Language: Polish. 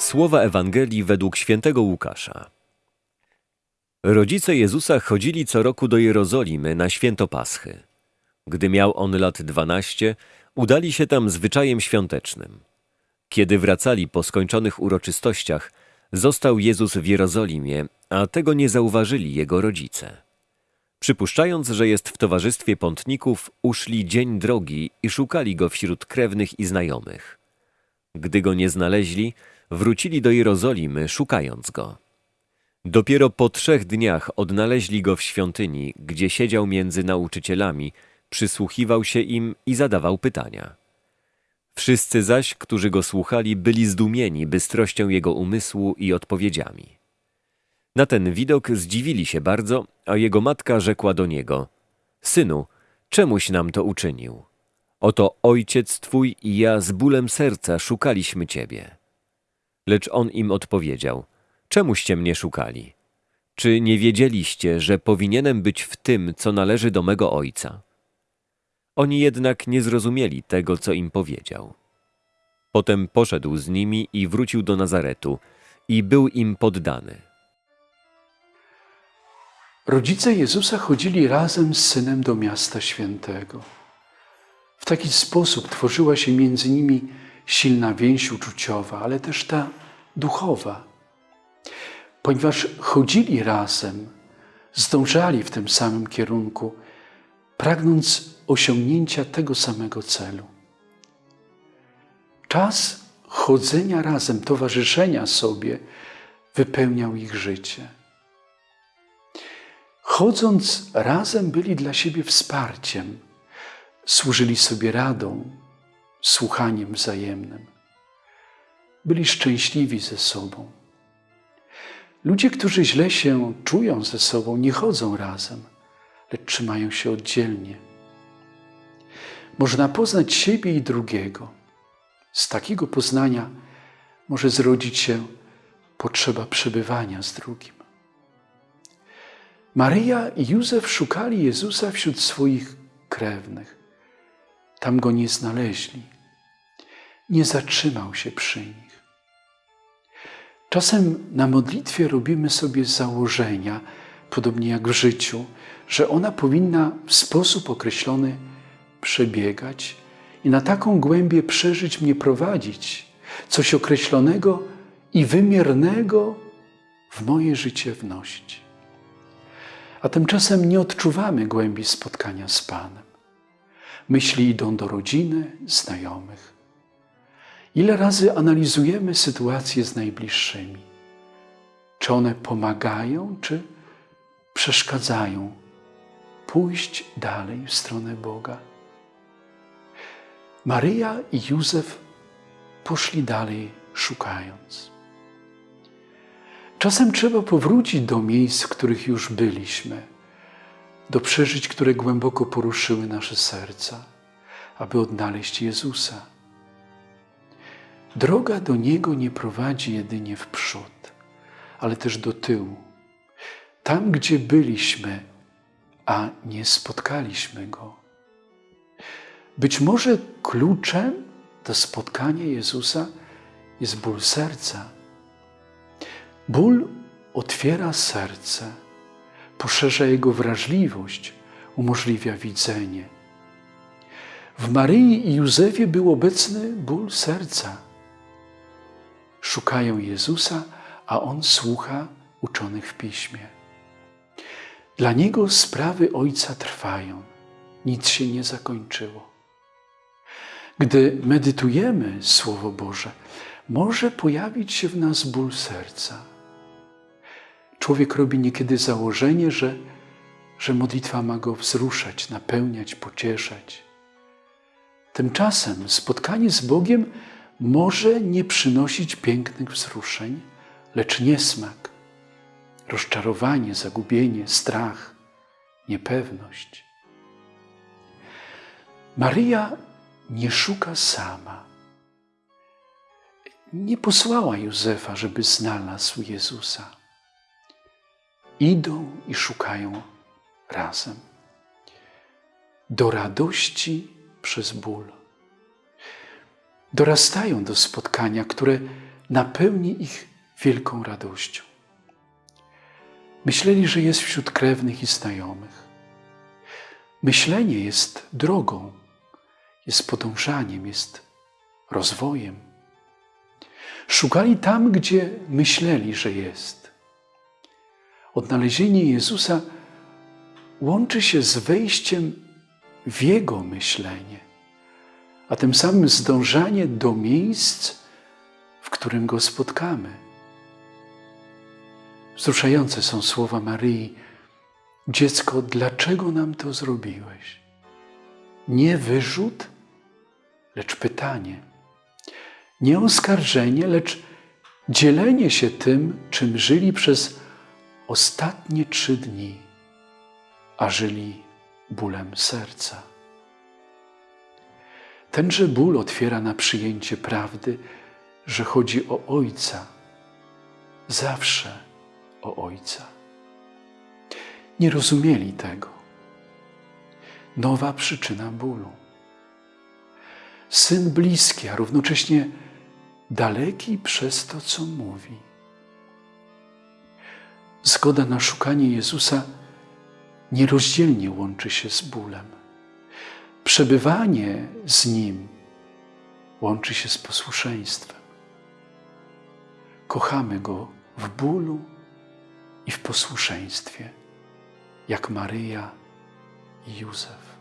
Słowa Ewangelii według świętego Łukasza. Rodzice Jezusa chodzili co roku do Jerozolimy na święto Paschy. Gdy miał on lat dwanaście, udali się tam zwyczajem świątecznym. Kiedy wracali po skończonych uroczystościach, został Jezus w Jerozolimie, a tego nie zauważyli jego rodzice. Przypuszczając, że jest w towarzystwie pątników, uszli dzień drogi i szukali go wśród krewnych i znajomych. Gdy go nie znaleźli, wrócili do Jerozolimy, szukając go. Dopiero po trzech dniach odnaleźli go w świątyni, gdzie siedział między nauczycielami, przysłuchiwał się im i zadawał pytania. Wszyscy zaś, którzy go słuchali, byli zdumieni bystrością jego umysłu i odpowiedziami. Na ten widok zdziwili się bardzo, a jego matka rzekła do niego: Synu, czemuś nam to uczynił? Oto ojciec twój i ja z bólem serca szukaliśmy ciebie. Lecz on im odpowiedział: Czemuście mnie szukali? Czy nie wiedzieliście, że powinienem być w tym, co należy do mego ojca? Oni jednak nie zrozumieli tego, co im powiedział. Potem poszedł z nimi i wrócił do Nazaretu i był im poddany. Rodzice Jezusa chodzili razem z synem do miasta świętego. W taki sposób tworzyła się między nimi silna więź uczuciowa, ale też ta duchowa. Ponieważ chodzili razem, zdążali w tym samym kierunku, pragnąc osiągnięcia tego samego celu. Czas chodzenia razem, towarzyszenia sobie wypełniał ich życie. Chodząc razem byli dla siebie wsparciem, służyli sobie radą, słuchaniem wzajemnym. Byli szczęśliwi ze sobą. Ludzie, którzy źle się czują ze sobą, nie chodzą razem, lecz trzymają się oddzielnie. Można poznać siebie i drugiego. Z takiego poznania może zrodzić się potrzeba przebywania z drugim. Maryja i Józef szukali Jezusa wśród swoich krewnych. Tam go nie znaleźli. Nie zatrzymał się przy nich. Czasem na modlitwie robimy sobie założenia, podobnie jak w życiu, że ona powinna w sposób określony przebiegać i na taką głębię przeżyć mnie prowadzić, coś określonego i wymiernego w moje życie wnosić. A tymczasem nie odczuwamy głębi spotkania z Panem. Myśli idą do rodziny, znajomych. Ile razy analizujemy sytuacje z najbliższymi? Czy one pomagają, czy przeszkadzają pójść dalej w stronę Boga? Maryja i Józef poszli dalej szukając. Czasem trzeba powrócić do miejsc, w których już byliśmy, do przeżyć, które głęboko poruszyły nasze serca, aby odnaleźć Jezusa. Droga do Niego nie prowadzi jedynie w przód, ale też do tyłu. Tam, gdzie byliśmy, a nie spotkaliśmy Go. Być może kluczem do spotkania Jezusa jest ból serca. Ból otwiera serce, poszerza jego wrażliwość, umożliwia widzenie. W Maryi i Józefie był obecny ból serca. Szukają Jezusa, a On słucha uczonych w Piśmie. Dla Niego sprawy Ojca trwają, nic się nie zakończyło. Gdy medytujemy Słowo Boże, może pojawić się w nas ból serca. Człowiek robi niekiedy założenie, że, że modlitwa ma go wzruszać, napełniać, pocieszać. Tymczasem spotkanie z Bogiem może nie przynosić pięknych wzruszeń, lecz niesmak, rozczarowanie, zagubienie, strach, niepewność. Maryja nie szuka sama. Nie posłała Józefa, żeby znalazł Jezusa. Idą i szukają razem. Do radości przez ból. Dorastają do spotkania, które napełni ich wielką radością. Myśleli, że jest wśród krewnych i znajomych. Myślenie jest drogą, jest podążaniem, jest rozwojem. Szukali tam, gdzie myśleli, że jest. Odnalezienie Jezusa łączy się z wejściem w Jego myślenie, a tym samym zdążanie do miejsc, w którym Go spotkamy. Wzruszające są słowa Maryi: Dziecko, dlaczego nam to zrobiłeś? Nie wyrzut, lecz pytanie. Nie oskarżenie, lecz dzielenie się tym, czym żyli przez ostatnie trzy dni, a żyli bólem serca. Tenże ból otwiera na przyjęcie prawdy, że chodzi o Ojca, zawsze o Ojca. Nie rozumieli tego. Nowa przyczyna bólu. Syn bliski, a równocześnie daleki przez to, co mówi. Zgoda na szukanie Jezusa nierozdzielnie łączy się z bólem. Przebywanie z Nim łączy się z posłuszeństwem. Kochamy Go w bólu i w posłuszeństwie, jak Maryja i Józef.